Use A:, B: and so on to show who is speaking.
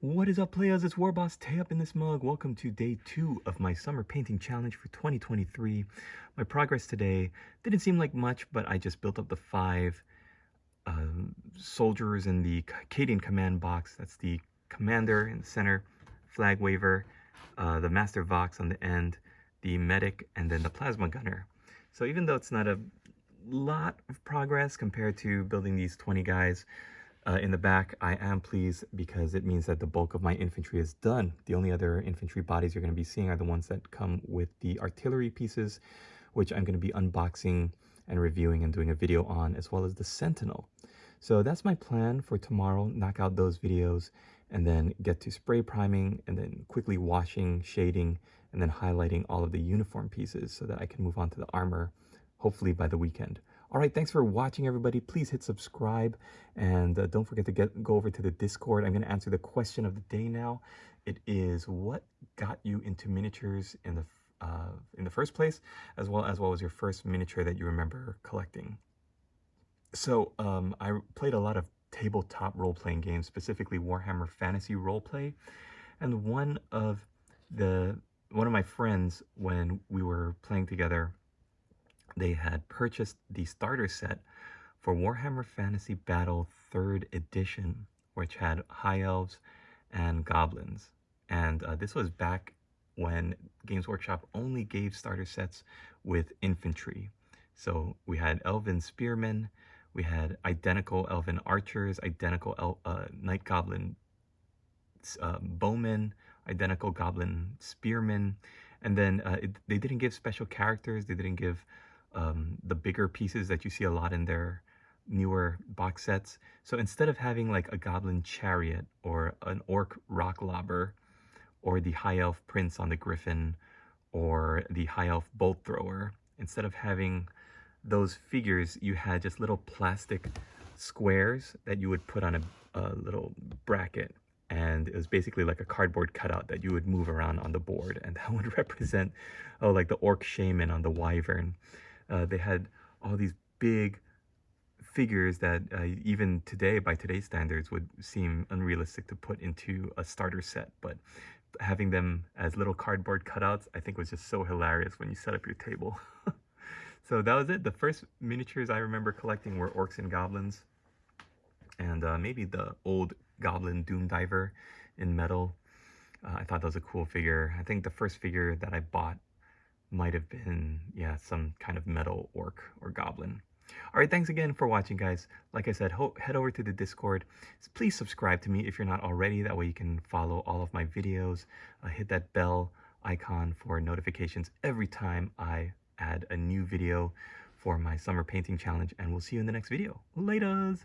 A: What is up players, it's Warboss Tay up in this mug. Welcome to day two of my summer painting challenge for 2023. My progress today didn't seem like much, but I just built up the five uh, soldiers in the Cadian command box. That's the commander in the center, flag waver, uh, the master vox on the end, the medic, and then the plasma gunner. So even though it's not a lot of progress compared to building these 20 guys, uh, in the back, I am pleased because it means that the bulk of my infantry is done. The only other infantry bodies you're going to be seeing are the ones that come with the artillery pieces, which I'm going to be unboxing and reviewing and doing a video on, as well as the Sentinel. So that's my plan for tomorrow, knock out those videos, and then get to spray priming, and then quickly washing, shading, and then highlighting all of the uniform pieces so that I can move on to the armor, hopefully by the weekend. All right, thanks for watching, everybody. Please hit subscribe, and uh, don't forget to get go over to the Discord. I'm going to answer the question of the day now. It is what got you into miniatures in the uh, in the first place, as well as what was your first miniature that you remember collecting. So um, I played a lot of tabletop role-playing games, specifically Warhammer Fantasy Roleplay, and one of the one of my friends when we were playing together they had purchased the starter set for Warhammer Fantasy Battle 3rd Edition, which had High Elves and Goblins. And uh, this was back when Games Workshop only gave starter sets with infantry. So we had Elven Spearmen, we had identical Elven Archers, identical El uh, Night Goblin uh, Bowmen, identical Goblin Spearmen, and then uh, it, they didn't give special characters, they didn't give um, the bigger pieces that you see a lot in their newer box sets. So instead of having like a goblin chariot or an orc rock lobber or the high elf prince on the griffin or the high elf bolt thrower, instead of having those figures, you had just little plastic squares that you would put on a, a little bracket. And it was basically like a cardboard cutout that you would move around on the board. And that would represent oh like the orc shaman on the wyvern uh, they had all these big figures that uh, even today, by today's standards, would seem unrealistic to put into a starter set. But having them as little cardboard cutouts, I think was just so hilarious when you set up your table. so that was it. The first miniatures I remember collecting were orcs and goblins. And uh, maybe the old goblin doom diver in metal. Uh, I thought that was a cool figure. I think the first figure that I bought might have been, yeah, some kind of metal orc or goblin. All right, thanks again for watching, guys. Like I said, head over to the Discord. Please subscribe to me if you're not already. That way you can follow all of my videos. Uh, hit that bell icon for notifications every time I add a new video for my summer painting challenge. And we'll see you in the next video. Laters!